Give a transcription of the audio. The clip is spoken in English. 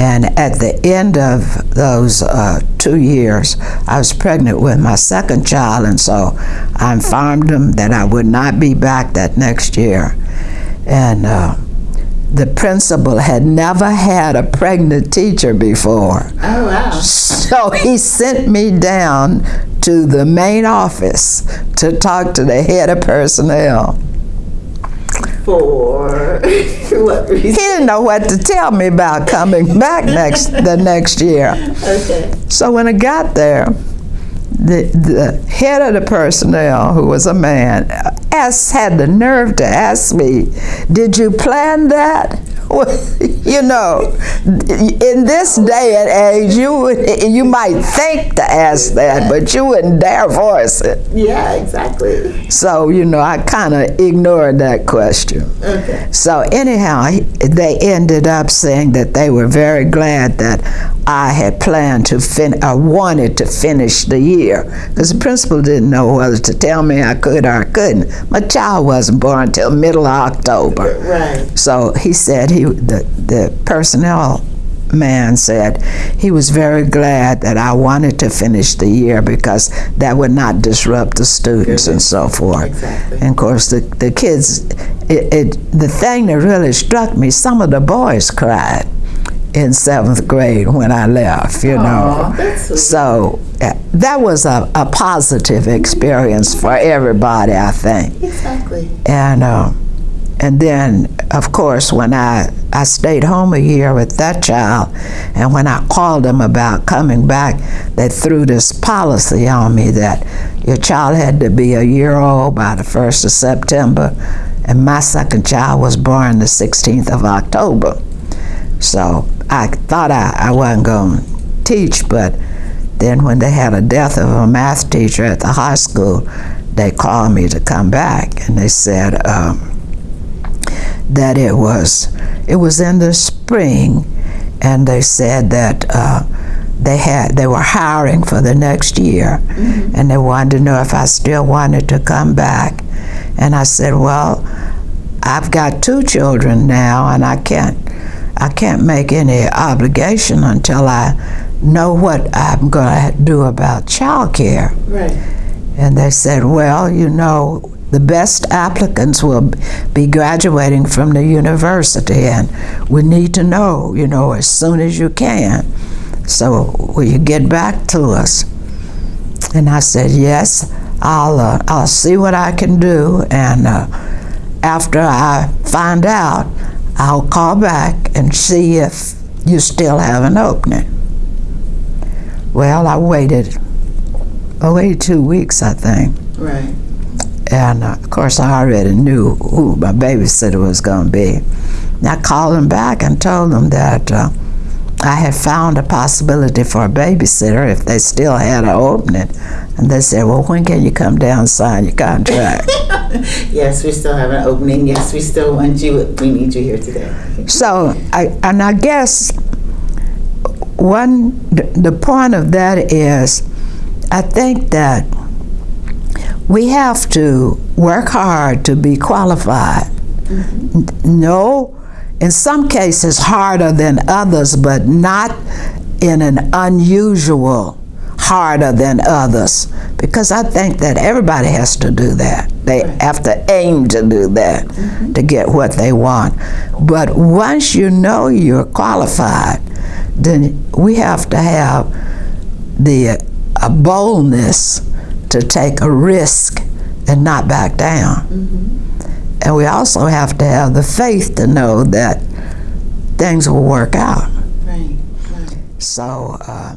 And at the end of those uh, two years, I was pregnant with my second child, and so I informed them that I would not be back that next year. And uh, the principal had never had a pregnant teacher before. Oh, wow. So he sent me down to the main office to talk to the head of personnel. For what He didn't know what to tell me about coming back next the next year. Okay. So when I got there, the, the head of the personnel, who was a man, asked, had the nerve to ask me, Did you plan that? Well, you know, in this day and age, you, would, you might think to ask that, but you wouldn't dare voice it. Yeah, exactly. So, you know, I kind of ignored that question. Okay. So anyhow, they ended up saying that they were very glad that I had planned to fin, I wanted to finish the year, because the principal didn't know whether to tell me I could or I couldn't. My child wasn't born until middle of October. Right. So he said he, the, the personnel man said he was very glad that I wanted to finish the year because that would not disrupt the students and so forth. Exactly. And of course, the, the kids, it, it, the thing that really struck me, some of the boys cried in seventh grade when I left, you Aw, know. So uh, that was a, a positive experience for everybody, I think. Exactly. And uh, and then, of course, when I I stayed home a year with that child, and when I called them about coming back, they threw this policy on me that your child had to be a year old by the first of September, and my second child was born the 16th of October. So I thought I, I wasn't going to teach, but then when they had a death of a math teacher at the high school, they called me to come back, and they said um, that it was it was in the spring, and they said that uh, they had they were hiring for the next year, and they wanted to know if I still wanted to come back, and I said, well, I've got two children now, and I can't I can't make any obligation until I know what I'm going to do about child care. Right. And they said, well, you know, the best applicants will be graduating from the university, and we need to know, you know, as soon as you can. So will you get back to us? And I said, yes, I'll, uh, I'll see what I can do, and uh, after I find out, I'll call back and see if you still have an opening. Well, I waited, I waited two weeks, I think. Right. And uh, of course, I already knew who my babysitter was going to be. And I called them back and told them that uh, I had found a possibility for a babysitter if they still had an opening. And they said, Well, when can you come down and sign your contract? Yes, we still have an opening. Yes, we still want you. We need you here today. so, I, and I guess one, the, point of that is, I think that we have to work hard to be qualified. N- No, in some cases harder than others, but not in an unusual harder than others. Because I think that everybody has to do that. They have to aim to do that to get what they want. But once you know you're qualified, then we have to have the uh, boldness to take a risk and not back down. And we also have to have the faith to know that things will work out. Right. Right. So uh,